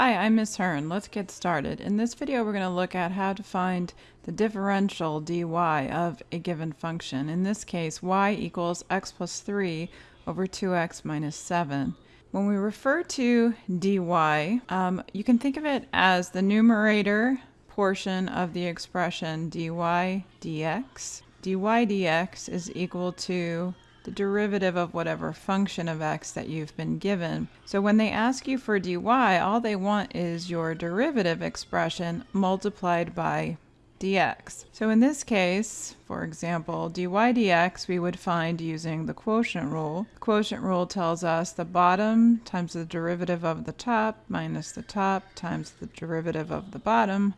Hi, I'm Miss Hearn. Let's get started. In this video, we're going to look at how to find the differential dy of a given function. In this case, y equals x plus 3 over 2x minus 7. When we refer to dy, um, you can think of it as the numerator portion of the expression dy dx. dy dx is equal to the derivative of whatever function of x that you've been given. So when they ask you for dy, all they want is your derivative expression multiplied by dx. So in this case, for example, dy dx we would find using the quotient rule. The quotient rule tells us the bottom times the derivative of the top minus the top times the derivative of the bottom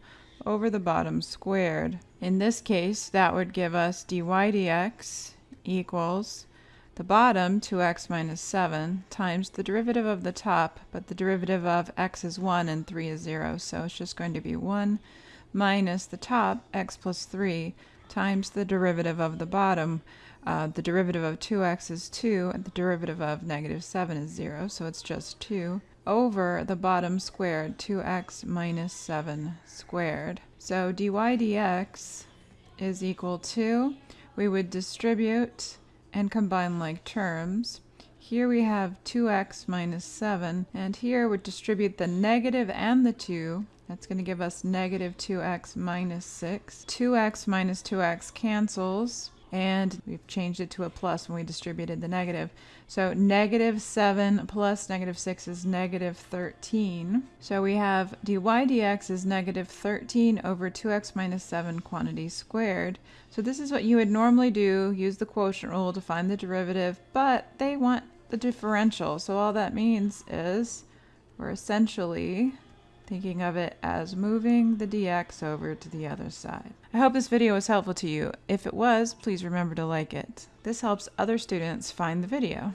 over the bottom squared. In this case, that would give us dy dx equals the bottom, 2x minus 7, times the derivative of the top, but the derivative of x is 1 and 3 is 0, so it's just going to be 1 minus the top, x plus 3, times the derivative of the bottom. Uh, the derivative of 2x is 2, and the derivative of negative 7 is 0, so it's just 2, over the bottom squared, 2x minus 7 squared. So dy dx is equal to, we would distribute and combine like terms. Here we have 2x minus 7, and here we distribute the negative and the 2. That's going to give us negative 2x minus 6. 2x minus 2x cancels, and we've changed it to a plus when we distributed the negative. So negative 7 plus negative 6 is negative 13. So we have dy dx is negative 13 over 2x minus 7 quantity squared. So this is what you would normally do, use the quotient rule to find the derivative, but they want the differential. So all that means is we're essentially thinking of it as moving the dx over to the other side. I hope this video was helpful to you. If it was, please remember to like it. This helps other students find the video.